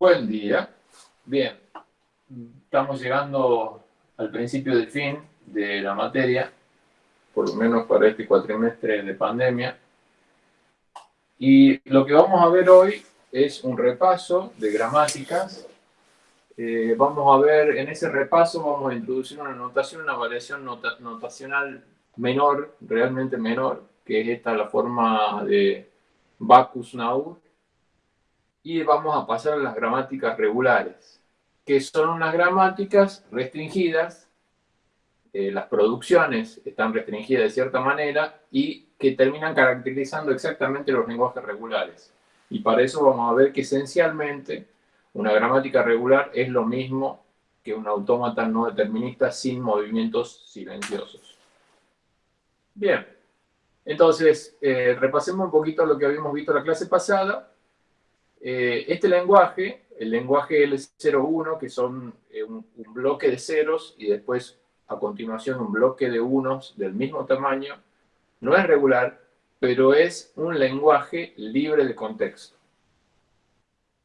Buen día. Bien, estamos llegando al principio del fin de la materia, por lo menos para este cuatrimestre de pandemia. Y lo que vamos a ver hoy es un repaso de gramáticas. Eh, vamos a ver, en ese repaso vamos a introducir una notación, una variación notacional menor, realmente menor, que es esta la forma de Bacchus Naur, y vamos a pasar a las gramáticas regulares, que son unas gramáticas restringidas, eh, las producciones están restringidas de cierta manera y que terminan caracterizando exactamente los lenguajes regulares. Y para eso vamos a ver que esencialmente una gramática regular es lo mismo que un autómata no determinista sin movimientos silenciosos. Bien, entonces eh, repasemos un poquito lo que habíamos visto la clase pasada eh, este lenguaje, el lenguaje L01, que son eh, un, bloque de ceros y después a continuación un bloque de unos del mismo tamaño, no es regular, pero es un lenguaje libre de contexto.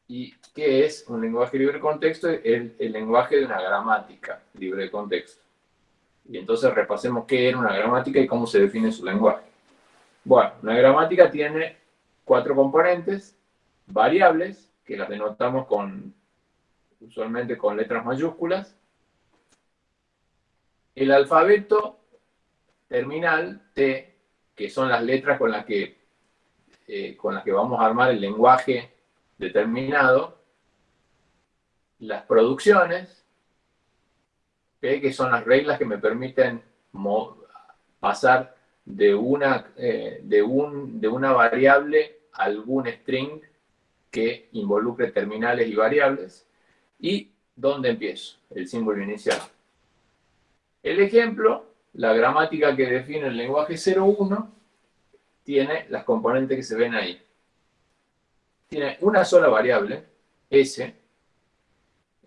¿Y qué es un lenguaje libre de contexto? El, el lenguaje de una gramática libre de contexto. Y entonces repasemos qué era una gramática y cómo se define su lenguaje. Bueno, una gramática tiene cuatro componentes, variables, que las denotamos con, usualmente con letras mayúsculas. El alfabeto terminal T, que son las letras con las que, eh, con las que vamos a armar el lenguaje determinado. Las producciones, P, que son las reglas que me permiten pasar de una, eh, de, un, de una variable a algún string que involucre terminales y variables. ¿Y dónde empiezo? El símbolo inicial. El ejemplo, la gramática que define el lenguaje 01, tiene las componentes que se ven ahí. Tiene una sola variable, S,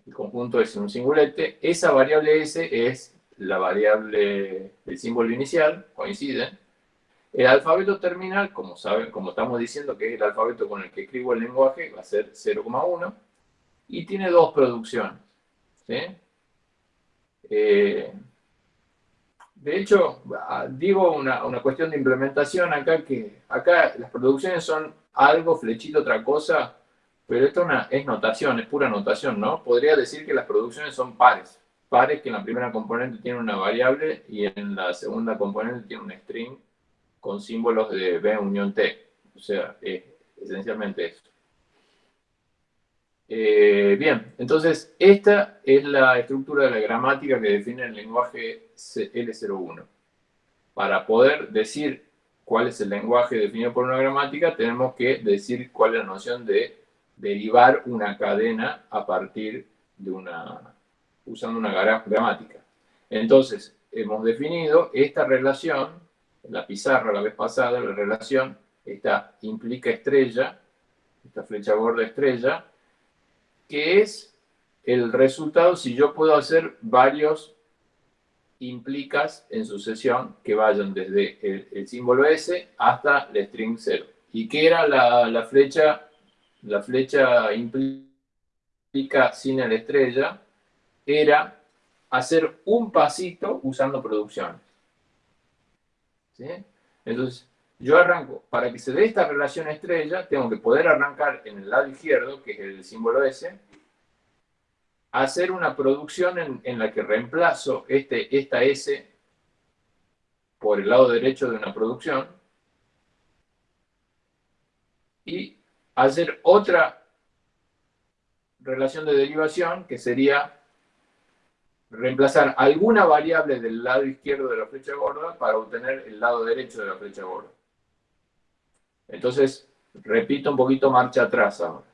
el conjunto es un singulete, esa variable S es la variable del símbolo inicial, coinciden, el alfabeto terminal, como, saben, como estamos diciendo que es el alfabeto con el que escribo el lenguaje, va a ser 0,1 y tiene dos producciones. Eh, de hecho, digo una, cuestión de implementación acá, que acá las producciones son algo, flechito, otra cosa, pero esto es notación, es pura notación, ¿no? Podría decir que las producciones son pares. Pares que en la primera componente tiene una variable y en la segunda componente tiene un string con símbolos de B unión T. O sea, esencialmente eso. Eh, bien, entonces esta es la estructura de la gramática que define el lenguaje L01. Para poder decir cuál es el lenguaje definido por una gramática, tenemos que decir cuál es la noción de derivar una cadena a partir de una, usando una gramática. Entonces, hemos definido esta relación la pizarra la vez pasada, la relación, esta implica estrella, esta flecha gorda estrella, que es el resultado si yo puedo hacer varios implicas en sucesión que vayan desde el, símbolo S hasta el string 0. ¿Y qué era la, la, flecha? La flecha implica sin la estrella era hacer un pasito usando producciones. Entonces, yo arranco, para que se dé esta relación estrella, tengo que poder arrancar en el lado izquierdo, que es el símbolo S, hacer una producción en, la que reemplazo este, esta S por el lado derecho de una producción y hacer otra relación de derivación que sería reemplazar alguna variable del lado izquierdo de la flecha gorda para obtener el lado derecho de la flecha gorda. Entonces, repito un poquito marcha atrás ahora.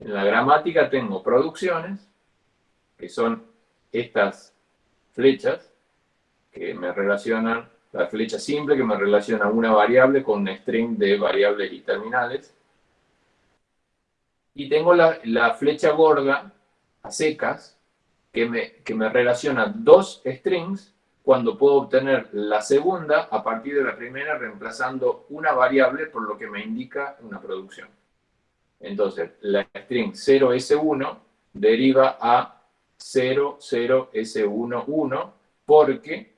En la gramática tengo producciones, que son estas flechas, que me relacionan, la flecha simple que me relaciona una variable con un string de variables y terminales. Y tengo la, la flecha gorda a secas, que me, relaciona dos strings cuando puedo obtener la segunda a partir de la primera reemplazando una variable por lo que me indica una producción. Entonces, la string 0S1 deriva a 00S11 porque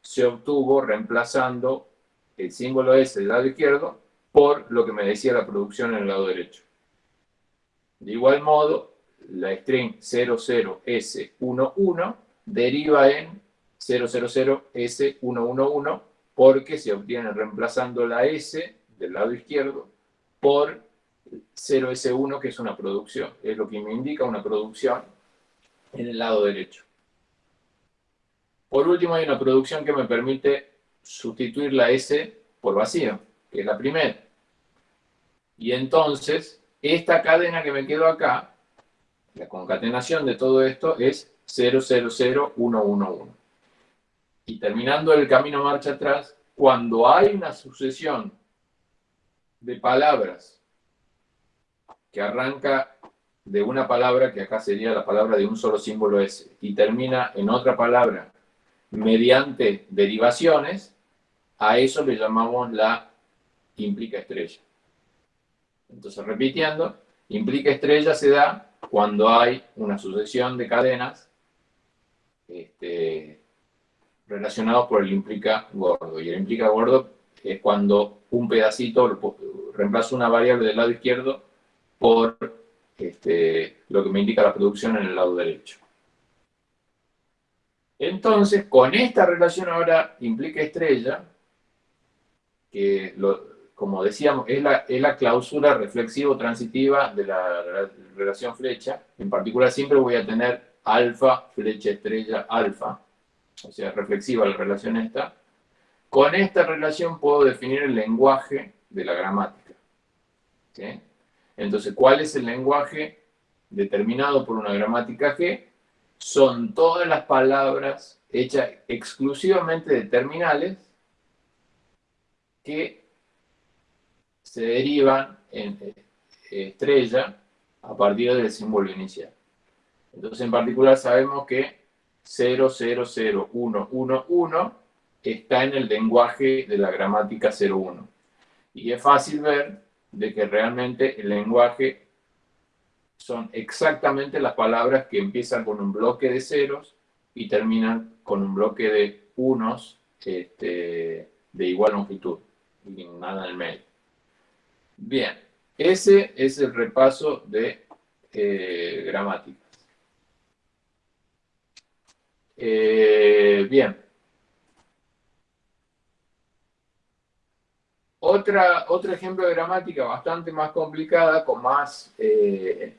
se obtuvo reemplazando el símbolo S del lado izquierdo por lo que me decía la producción en el lado derecho. De igual modo, la string 00S11 deriva en 000S111 porque se obtiene reemplazando la S del lado izquierdo por 0S1 que es una producción, es lo que me indica una producción en el lado derecho. Por último hay una producción que me permite sustituir la S por vacío, que es la primera. Y entonces, esta cadena que me quedó acá, la concatenación de todo esto es 000111. Y terminando el camino marcha atrás, cuando hay una sucesión de palabras que arranca de una palabra, que acá sería la palabra de un solo símbolo S, y termina en otra palabra mediante derivaciones, a eso le llamamos la implica estrella. Entonces, repitiendo, implica estrella se da cuando hay una sucesión de cadenas este, relacionados por el implica gordo. Y el implica gordo es cuando un pedacito reemplaza una variable del lado izquierdo por este, lo que me indica la producción en el lado derecho. Entonces, con esta relación ahora implica estrella, que como decíamos, es la, es la clausura reflexivo-transitiva de la relación flecha. En particular, siempre voy a tener alfa, flecha, estrella, alfa. O sea, reflexiva la relación esta. Con esta relación puedo definir el lenguaje de la gramática. Entonces, ¿cuál es el lenguaje determinado por una gramática G? son todas las palabras hechas exclusivamente de terminales que se derivan en eh, estrella a partir del símbolo inicial. Entonces, en particular, sabemos que 000111 está en el lenguaje de la gramática 01. Y es fácil ver de que realmente el lenguaje son exactamente las palabras que empiezan con un bloque de ceros y terminan con un bloque de unos este, de igual longitud y nada en el medio. Bien, ese es el repaso de eh, gramáticas. Eh, bien. Otra, otro ejemplo de gramática bastante más complicada, con más eh,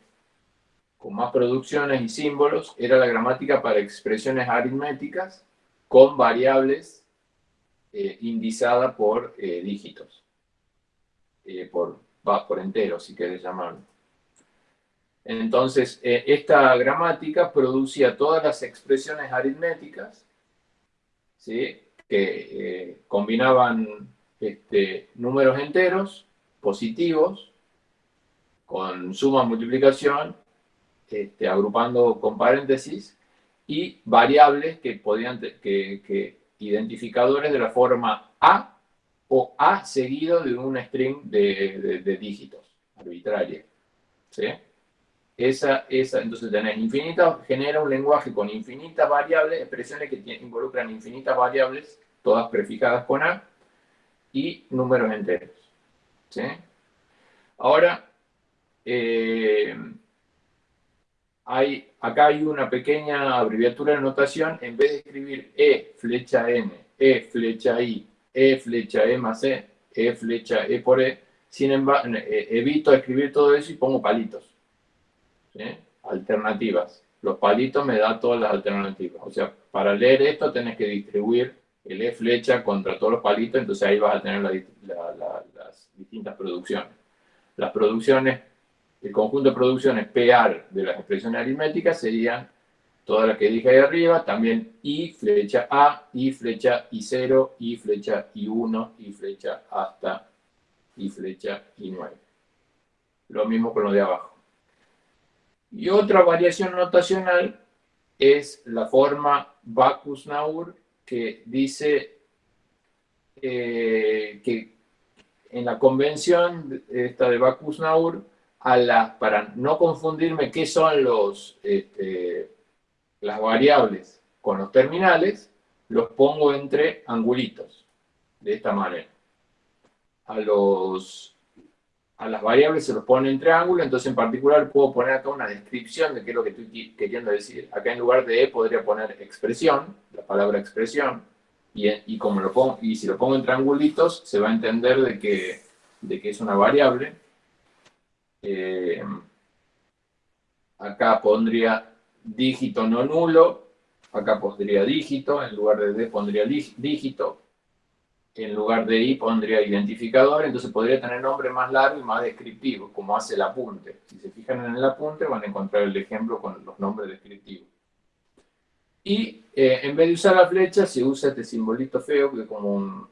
con más producciones y símbolos, era la gramática para expresiones aritméticas con variables eh, por dígitos, eh, por, por enteros, si querés llamarlo. Entonces, eh, esta gramática producía todas las expresiones aritméticas, ¿sí? que combinaban este, números enteros positivos con suma multiplicación este, agrupando con paréntesis, y variables que podían, que, identificadores de la forma A o A seguido de un string de, dígitos arbitraria. ¿sí? Esa, esa, entonces tenés infinitas, genera un lenguaje con infinitas variables, expresiones que involucran infinitas variables, todas prefijadas con A, y números enteros. ¿sí? Ahora, eh, hay, acá hay una pequeña abreviatura de notación, en vez de escribir E flecha N, E flecha I, E flecha E más E, E flecha E por E, sin embargo, eh, evito escribir todo eso y pongo palitos. Alternativas. Los palitos me dan todas las alternativas. O sea, para leer esto tenés que distribuir el E flecha contra todos los palitos, entonces ahí vas a tener las distintas producciones. Las producciones el conjunto de producciones PR de las expresiones aritméticas serían todas las que dije ahí arriba, también I flecha A, I flecha I0, I flecha I1, I flecha hasta I flecha I9. Lo mismo con lo de abajo. Y otra variación notacional es la forma Bacchus-Naur que dice eh, que en la convención esta de Bacchus-Naur a la, para no confundirme qué son los, este, las variables con los terminales, los pongo entre angulitos, de esta manera. A, los, a las variables se los pone entre ángulos, entonces en particular puedo poner acá una descripción de qué es lo que estoy queriendo decir. Acá en lugar de E podría poner expresión, la palabra expresión, y, como lo pongo, y si lo pongo entre angulitos se va a entender de que, de que es una variable. Eh, acá pondría dígito no nulo, acá pondría dígito, en lugar de D pondría dígito, en lugar de I pondría identificador, entonces podría tener nombre más largo y más descriptivo, como hace el apunte. Si se fijan en el apunte van a encontrar el ejemplo con los nombres descriptivos. Y eh, en vez de usar la flecha, se usa este simbolito feo que como un,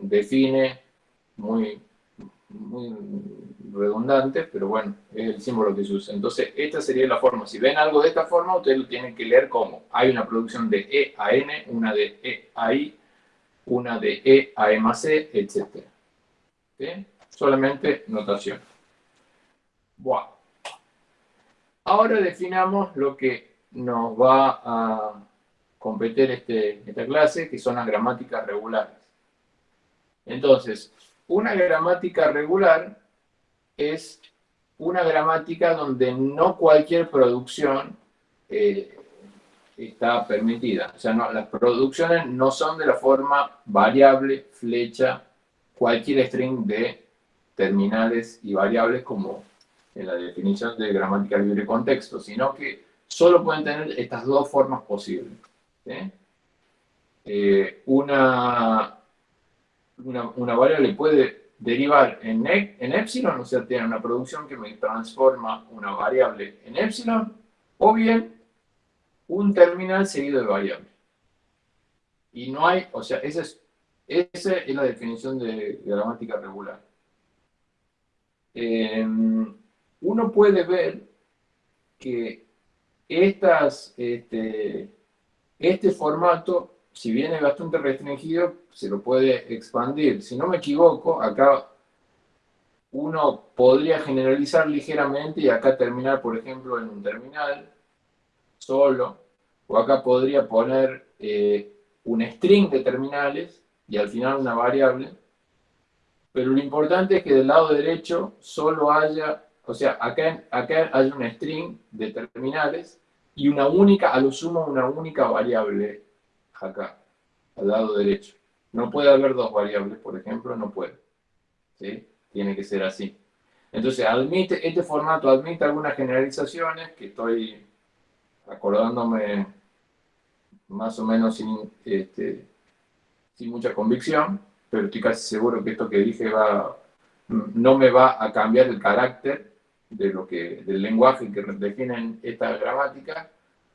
define muy, muy redundante, pero bueno, es el símbolo que se usa. Entonces, esta sería la forma. Si ven algo de esta forma, ustedes lo tienen que leer como hay una producción de E a N, una de E a I, una de E a E más C, etc. Solamente notación. Bueno. Ahora definamos lo que nos va a competir este, esta clase, que son las gramáticas regulares. Entonces, una gramática regular es una gramática donde no cualquier producción eh, está permitida. O sea, no, las producciones no son de la forma variable, flecha, cualquier string de terminales y variables como en la definición de gramática libre contexto, sino que solo pueden tener estas dos formas posibles. Eh, una, una, una variable puede derivar en, e, en epsilon, o sea, tiene una producción que me transforma una variable en epsilon, o bien un terminal seguido de variable. Y no hay, o sea, esa es, es la definición de, gramática regular. Em, uno puede ver que estas, este, este formato si bien es bastante restringido, se lo puede expandir. Si no me equivoco, acá uno podría generalizar ligeramente y acá terminar, por ejemplo, en un terminal solo, o acá podría poner eh, un string de terminales y al final una variable, pero lo importante es que del lado derecho solo haya, o sea, acá, acá hay un string de terminales y una única, a lo sumo una única variable acá, al lado derecho. No puede haber dos variables, por ejemplo, no puede. ¿Sí? Tiene que ser así. Entonces, admite, este formato admite algunas generalizaciones que estoy acordándome más o menos sin, este, sin mucha convicción, pero estoy casi seguro que esto que dije va, no me va a cambiar el carácter de lo que, del lenguaje que definen esta gramática,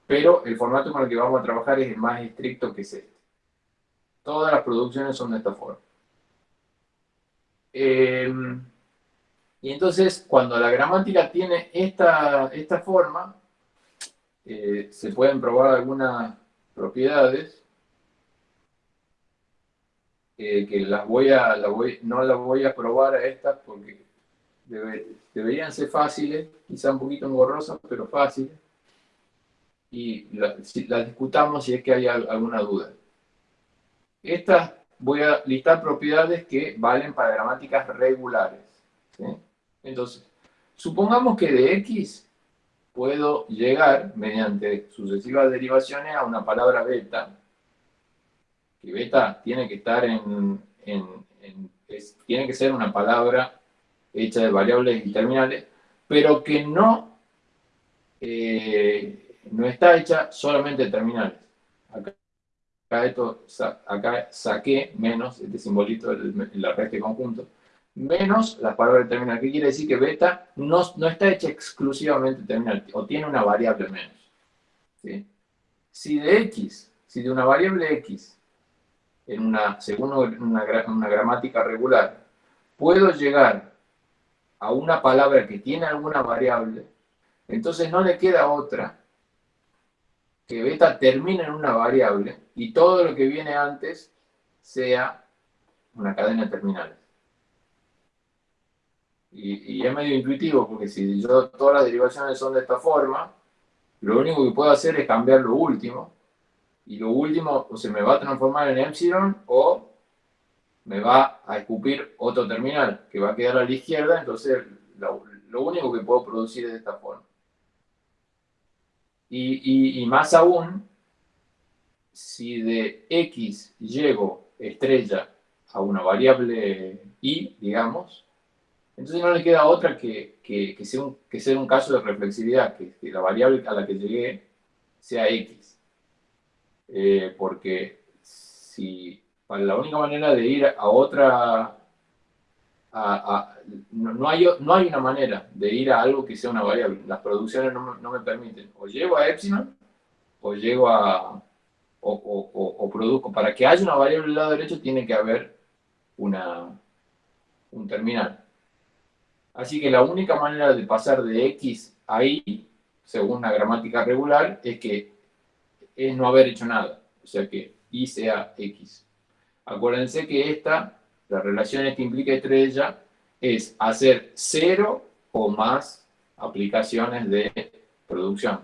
pero el formato con el que vamos a trabajar es el más estricto que es este. Todas las producciones son de esta forma. Em, y entonces, cuando la gramática tiene esta, esta forma, eh, se pueden probar algunas propiedades eh, que las voy a, no las voy a probar a estas porque deberían ser fáciles, quizá un poquito engorrosas, pero fáciles y la, discutamos si es que hay alguna duda. Estas voy a listar propiedades que valen para gramáticas regulares. Entonces, supongamos que de X puedo llegar, mediante sucesivas derivaciones, a una palabra beta, que beta tiene que estar en, tiene que ser una palabra hecha de variables y terminales, pero que no eh, no está hecha solamente de terminales. Acá, esto, acá saqué menos, este simbolito de la red de conjunto, menos las palabras de terminal. ¿Qué quiere decir? Que beta no, no está hecha exclusivamente de terminal, o tiene una variable menos. Si de x, si de una variable x, en una, según una gramática regular, puedo llegar a una palabra que tiene alguna variable, entonces no le queda otra que beta termine en una variable y todo lo que viene antes sea una cadena de terminales. Y, y, es medio intuitivo, porque si yo todas las derivaciones son de esta forma, lo único que puedo hacer es cambiar lo último, y lo último o se me va a transformar en epsilon o me va a escupir otro terminal que va a quedar a la izquierda, entonces lo, único que puedo producir es de esta forma. Y, más aún, si de x llego estrella a una variable y, digamos, entonces no le queda otra que, que, sea, un, que un caso de reflexividad, que, la variable a la que llegué sea x. Eh, porque si para la única manera de ir a otra, no, hay, no hay una manera de ir a algo que sea una variable. Las producciones no, no me permiten. O llego a epsilon, o llego a, o, o, produzco. Para que haya una variable del lado derecho tiene que haber una, un terminal. Así que la única manera de pasar de x a y, según la gramática regular, es que es no haber hecho nada. O sea que y sea x. Acuérdense que esta, la relación que implica estrella, es hacer cero o más aplicaciones de producción.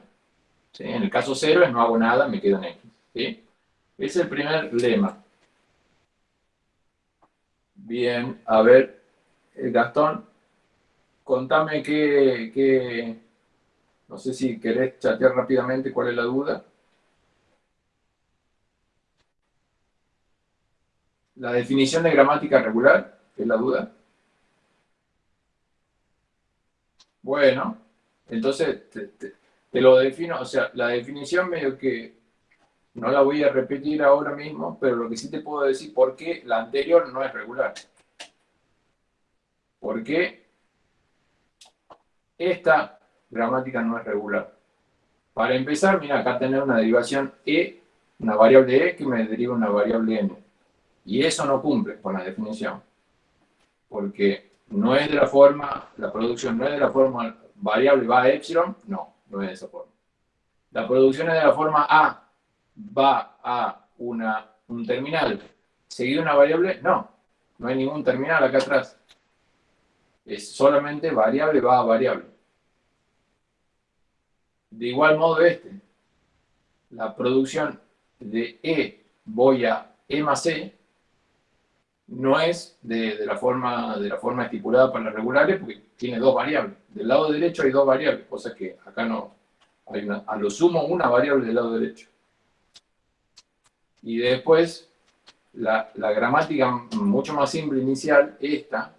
En el caso cero es no hago nada, me quedo en x. Ese es el primer lema. Bien, a ver, eh, Gastón, contame qué, no sé si querés chatear rápidamente cuál es la duda. La definición de gramática regular, es la duda. Bueno, entonces te, lo defino, o sea, la definición medio que no la voy a repetir ahora mismo, pero lo que sí te puedo decir por qué la anterior no es regular. ¿Por qué esta gramática no es regular? Para empezar, mira, acá tener una derivación E, una variable E que me deriva una variable N. Y eso no cumple con la definición. Porque no es de la forma, la producción no es de la forma variable va a epsilon, no, no es de esa forma. La producción es de la forma A, va a una, un terminal, seguido una variable, no, no hay ningún terminal acá atrás. Es solamente variable va a variable. De igual modo este, la producción de E voy a E más E, no es de, la forma, de la forma estipulada para las regulares porque tiene dos variables. Del lado derecho hay dos variables, cosa que acá no a lo sumo una variable del lado derecho. Y después, la, la gramática mucho más simple inicial, esta,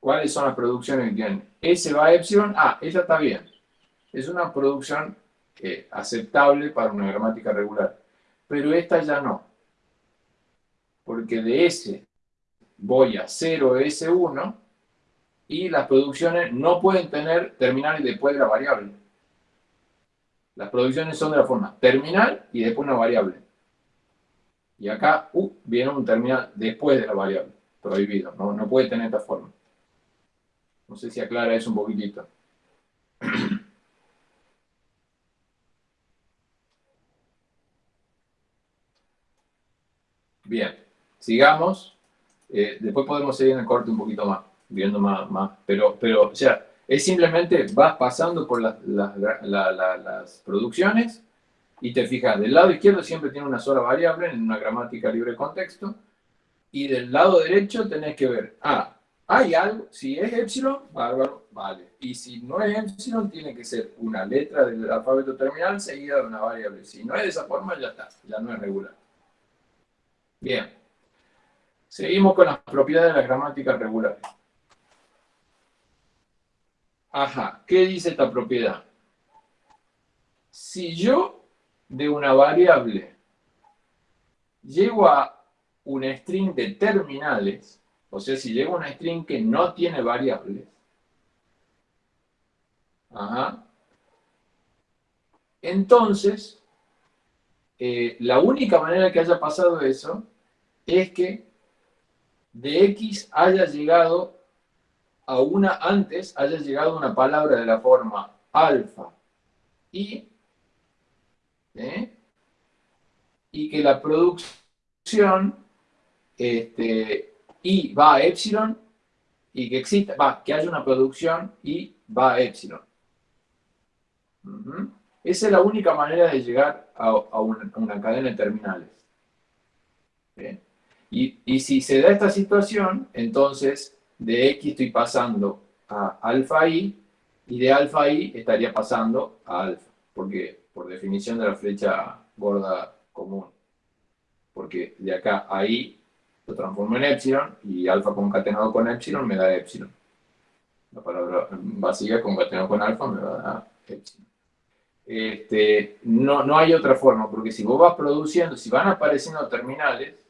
¿cuáles son las producciones que tienen? S va a epsilon, ah, esa está bien. Es una producción eh, aceptable para una gramática regular. Pero esta ya no porque de S voy a 0S1 y las producciones no pueden tener terminales después de la variable. Las producciones son de la forma terminal y después una variable. Y acá uh, viene un terminal después de la variable, prohibido, no, no puede tener esta forma. No sé si aclara eso un poquitito. Bien. Sigamos. Eh, después podemos seguir en el corte un poquito más, viendo más. más pero, pero, o sea, es simplemente vas pasando por las, las producciones y te fijas, del lado izquierdo siempre tiene una sola variable en una gramática libre de contexto, y del lado derecho tenés que ver, ah, hay algo, si es epsilon, bárbaro, vale. Y si no es epsilon, tiene que ser una letra del alfabeto terminal seguida de una variable. Si no es de esa forma, ya está, ya no es regular. Bien. Seguimos con las propiedades de la gramática regular. Ajá, ¿qué dice esta propiedad? Si yo de una variable llego a un string de terminales, o sea, si llego a una string que no tiene variables, ajá, entonces, eh, la única manera que haya pasado eso es que de X haya llegado a una, antes haya llegado una palabra de la forma alfa y, ¿eh? y que la producción este, y va a epsilon y que exista, va, que haya una producción y va a epsilon. Esa es la única manera de llegar a, una, cadena de terminales. Y, y, si se da esta situación, entonces de X estoy pasando a alfa I y de alfa I estaría pasando a alfa, porque por definición de la flecha gorda común. Porque de acá a I lo transformo en epsilon y alfa concatenado con epsilon me da epsilon. La palabra vacía concatenado con alfa me va a dar epsilon. Este, no, no hay otra forma, porque si vos vas produciendo, si van apareciendo terminales,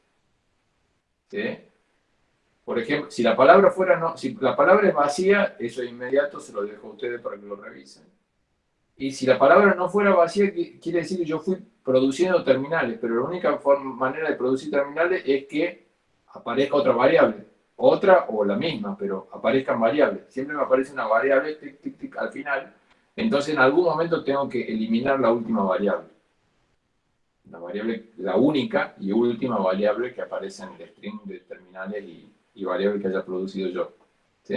por ejemplo, si la palabra fuera no, si la palabra es vacía, eso de inmediato se lo dejo a ustedes para que lo revisen. Y si la palabra no fuera vacía, quiere decir que yo fui produciendo terminales, pero la única manera de producir terminales es que aparezca otra variable. Otra o la misma, pero aparezcan variables. Siempre me aparece una variable al final. Entonces en algún momento tengo que eliminar la última variable. La variable, la única y última variable que aparece en el string de terminales y, y variable que haya producido yo. ¿Sí?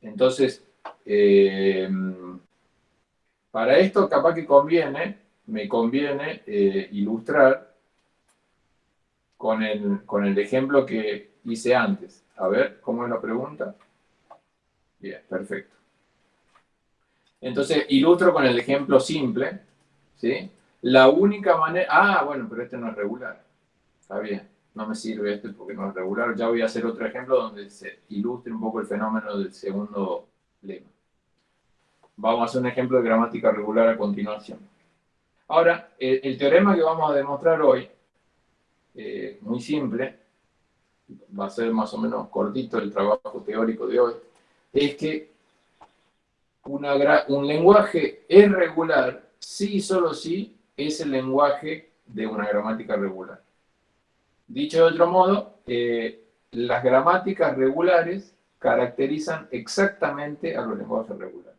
Entonces, eh, para esto capaz que conviene, me conviene eh, ilustrar con el, con el ejemplo que hice antes. A ver, ¿cómo es la pregunta? Bien, perfecto. Entonces, ilustro con el ejemplo simple, ¿sí? La única manera... Ah, bueno, pero este no es regular. Está bien, no me sirve este porque no es regular. Ya voy a hacer otro ejemplo donde se ilustre un poco el fenómeno del segundo lema. Vamos a hacer un ejemplo de gramática regular a continuación. Ahora, el teorema que vamos a demostrar hoy eh, muy simple, va a ser más o menos cortito el trabajo teórico de hoy, es que un lenguaje es regular si y solo si es el lenguaje de una gramática regular. Dicho de otro modo, eh, las gramáticas regulares caracterizan exactamente a los lenguajes regulares.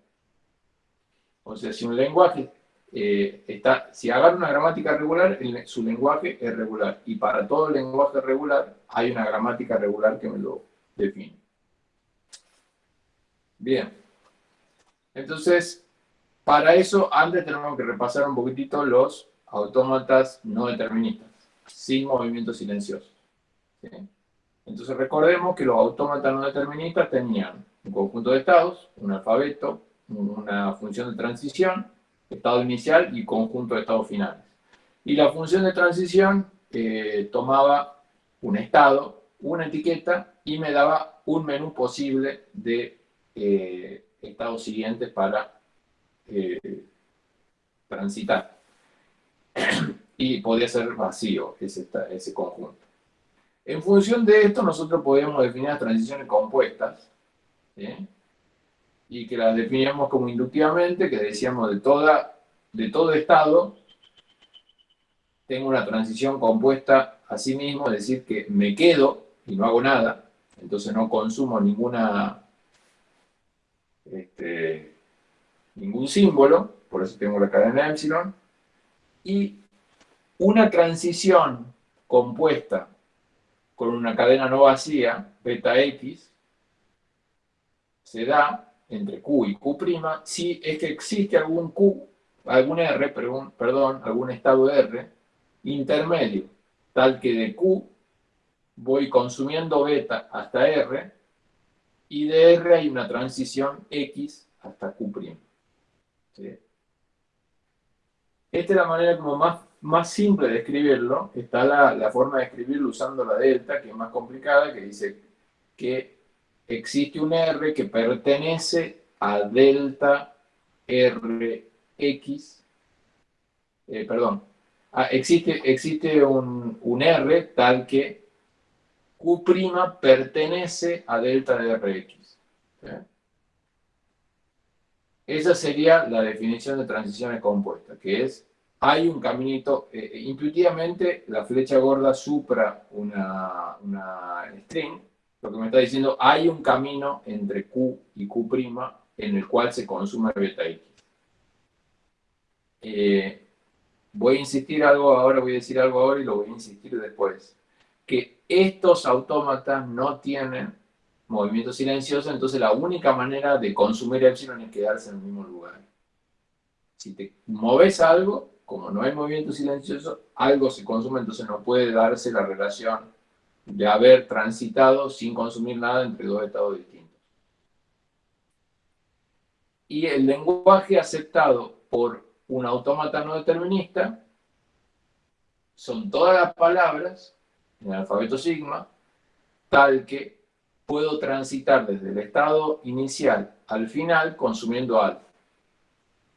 O sea, si un lenguaje eh, está, si agarro una gramática regular, su lenguaje es regular. Y para todo lenguaje regular hay una gramática regular que me lo define. Bien. Entonces, para eso antes tenemos que repasar un poquitito los autómatas no deterministas, sin movimiento silencioso. Entonces recordemos que los autómatas no deterministas tenían un conjunto de estados, un alfabeto, una función de transición, estado inicial y conjunto de estados finales. Y la función de transición eh, tomaba un estado, una etiqueta y me daba un menú posible de eh, estados siguientes para transitar. y podía ser vacío ese, conjunto. En función de esto, nosotros podíamos definir las transiciones compuestas, y que las definíamos como inductivamente, que decíamos de, toda, de todo estado, tengo una transición compuesta a sí mismo, es decir, que me quedo y no hago nada, entonces no consumo ninguna, este, ningún símbolo, por eso tengo la cadena epsilon, y una transición compuesta con una cadena no vacía, beta x, se da entre Q y Q', si es que existe algún Q, algún R, perdón, algún estado R intermedio, tal que de Q voy consumiendo beta hasta R, y de R hay una transición X hasta Q'. Esta es la manera como más, más simple de escribirlo. Está la, la forma de escribirlo usando la delta, que es más complicada, que dice que existe un R que pertenece a delta Rx, eh, perdón, ah, existe, existe un, un, R tal que Q' pertenece a delta de Rx. Esa sería la definición de transiciones compuestas, que es, hay un caminito, eh, eh, intuitivamente la flecha gorda supra una, una string, lo que me está diciendo, hay un camino entre Q y Q' en el cual se consume beta X. Eh, voy a insistir algo ahora, voy a decir algo ahora y lo voy a insistir después. que estos autómatas no tienen movimiento silencioso, entonces la única manera de consumir epsilon es quedarse en el mismo lugar. Si te moves algo, como no hay movimiento silencioso, algo se consume, entonces no puede darse la relación de haber transitado sin consumir nada entre dos estados distintos. Y el lenguaje aceptado por un autómata no determinista son todas las palabras en el alfabeto sigma, tal que puedo transitar desde el estado inicial al final consumiendo algo.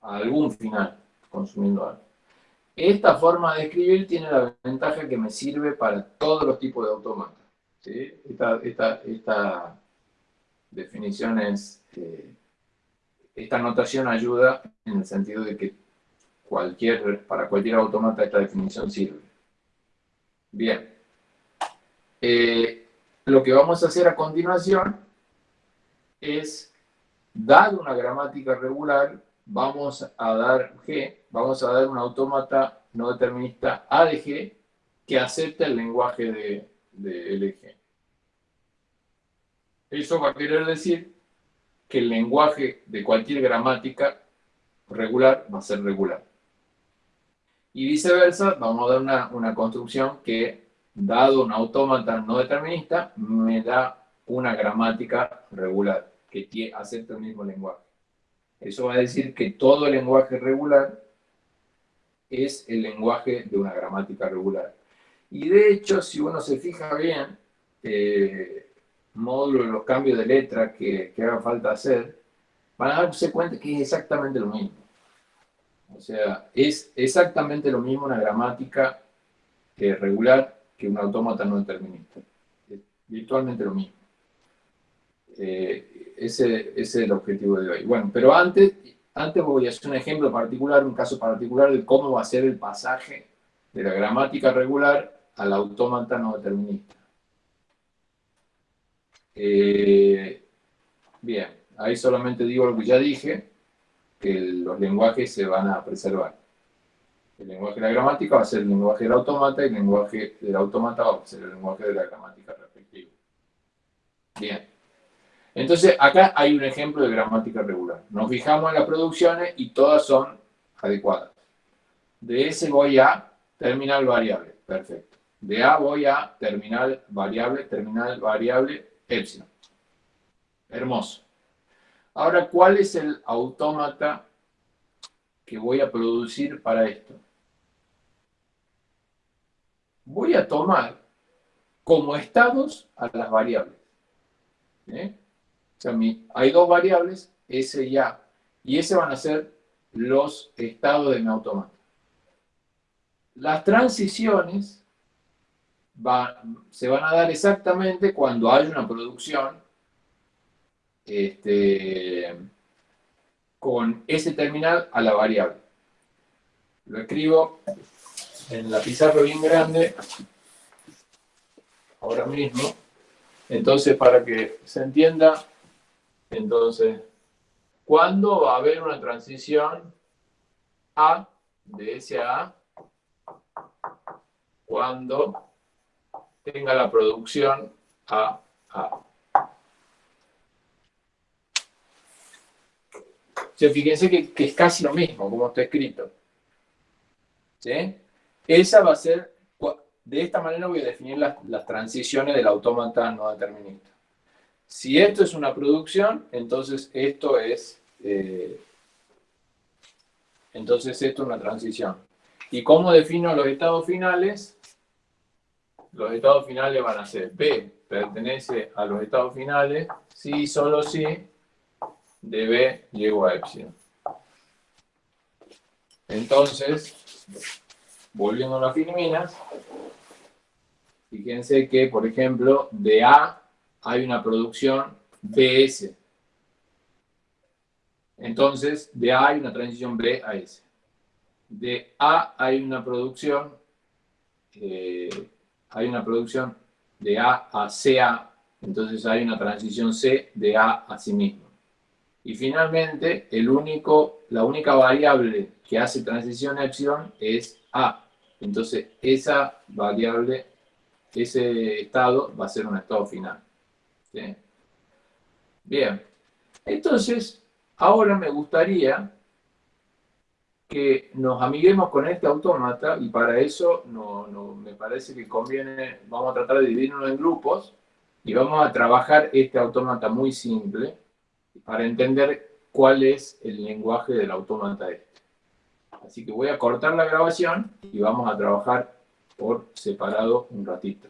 A algún final consumiendo algo. Esta forma de escribir tiene la ventaja que me sirve para todos los tipos de autómatas. Esta, definición es, eh, esta notación ayuda en el sentido de que cualquier, para cualquier autómata esta definición sirve. Bien. Eh, lo que vamos a hacer a continuación es, dado una gramática regular, vamos a dar G, vamos a dar un autómata no determinista A de G que acepte el lenguaje de, de LG. Eso va a querer decir que el lenguaje de cualquier gramática regular va a ser regular. Y viceversa, vamos a dar una, una construcción que, dado un autómata no determinista, me da una gramática regular que acepta el mismo lenguaje. Eso va a decir que todo lenguaje regular es el lenguaje de una gramática regular. Y de hecho, si uno se fija bien, eh, módulo de los cambios de letra que, que haga falta hacer, van a darse cuenta que es exactamente lo mismo. O sea, es exactamente lo mismo una gramática regular que un autómata no determinista. Es virtualmente lo mismo. Eh, ese, ese, es el objetivo de hoy. Bueno, pero antes, antes voy a hacer un ejemplo particular, un caso particular de cómo va a ser el pasaje de la gramática regular al autómata no determinista. Eh, bien, ahí solamente digo lo que ya dije, que los lenguajes se van a preservar. El lenguaje de la gramática va a ser el lenguaje del autómata y el lenguaje del autómata va a ser el lenguaje de la gramática respectiva. Bien. Entonces, acá hay un ejemplo de gramática regular. Nos fijamos en las producciones y todas son adecuadas. De S voy a terminal variable. Perfecto. De A voy a terminal variable, terminal variable, epsilon. Hermoso. Ahora, ¿cuál es el autómata que voy a producir para esto? Voy a tomar como estados a las variables. ¿eh? O sea, hay dos variables, S y A, y S van a ser los estados de mi autómata. Las transiciones se van a dar exactamente cuando hay una producción este, con ese terminal a la variable. Lo escribo en la pizarra bien grande, ahora mismo. Entonces, para que se entienda, entonces, ¿cuándo va a haber una transición A de S a? Cuando tenga la producción A A. fíjense que, es casi lo mismo, como está escrito. ¿Sí? Esa va a ser, de esta manera voy a definir las, transiciones del autómata no determinista. Si esto es una producción, entonces esto es, eh, entonces esto es una transición. ¿Y cómo defino los estados finales? Los estados finales van a ser B pertenece a los estados finales, sí, solo sí, de B llego a epsilon. Entonces, volviendo a las filminas, fíjense que, por ejemplo, de A hay una producción BS. Entonces, de A hay una transición B a S. De A hay una producción, eh, hay una producción de A a CA, entonces hay una transición C de A a sí mismo. Y finalmente, el único, la única variable que hace transición epsilon es A. Entonces, esa variable ese estado va a ser un estado final. Bien, entonces, ahora me gustaría que nos amiguemos con este autómata y para eso no, me parece que conviene, vamos a tratar de dividirnos en grupos y vamos a trabajar este autómata muy simple para entender cuál es el lenguaje del autómata este. Así que voy a cortar la grabación y vamos a trabajar por separado un ratito.